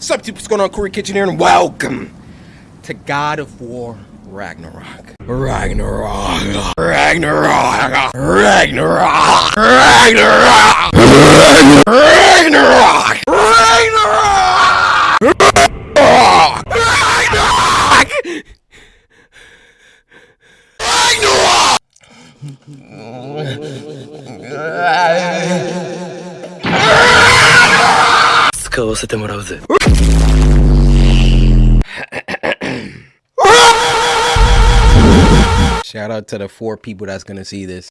Sup, what's going on? Corey Kitchen here, and welcome to God of War Ragnarok. Ragnarok. Ragnarok. Ragnarok. Ragnarok. Ragnarok. Ragnarok. Ragnarok. Ragnarok. Shout out to the four people that's gonna see this.